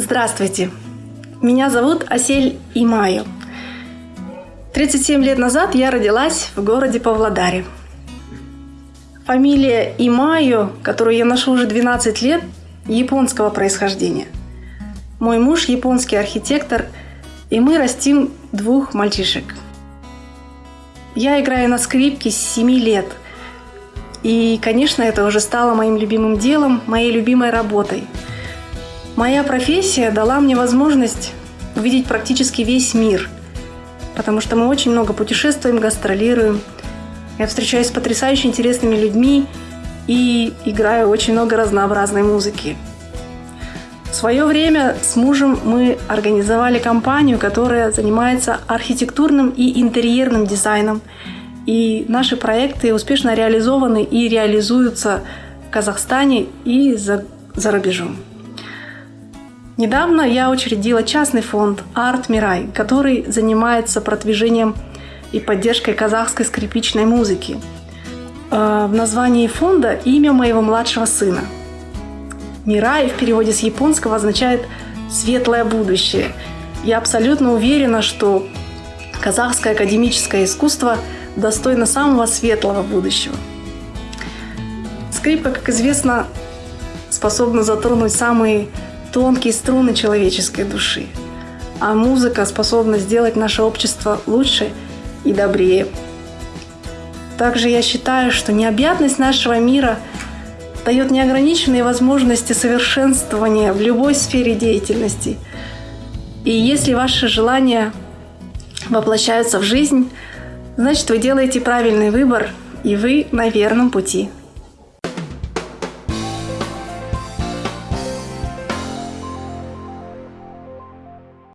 Здравствуйте! Меня зовут Асель Имаю. 37 лет назад я родилась в городе Павлодаре. Фамилия Имаю, которую я ношу уже 12 лет, японского происхождения. Мой муж японский архитектор, и мы растим двух мальчишек. Я играю на скрипке с 7 лет. И, конечно, это уже стало моим любимым делом, моей любимой работой – Моя профессия дала мне возможность увидеть практически весь мир, потому что мы очень много путешествуем, гастролируем. Я встречаюсь с потрясающе интересными людьми и играю очень много разнообразной музыки. В свое время с мужем мы организовали компанию, которая занимается архитектурным и интерьерным дизайном. И наши проекты успешно реализованы и реализуются в Казахстане и за, за рубежом. Недавно я учредила частный фонд «Арт Мирай», который занимается продвижением и поддержкой казахской скрипичной музыки. Э, в названии фонда имя моего младшего сына. Мирай в переводе с японского означает «светлое будущее». Я абсолютно уверена, что казахское академическое искусство достойно самого светлого будущего. Скрипка, как известно, способна затронуть самые тонкие струны человеческой души. А музыка способна сделать наше общество лучше и добрее. Также я считаю, что необъятность нашего мира дает неограниченные возможности совершенствования в любой сфере деятельности. И если ваши желания воплощаются в жизнь, значит вы делаете правильный выбор, и вы на верном пути.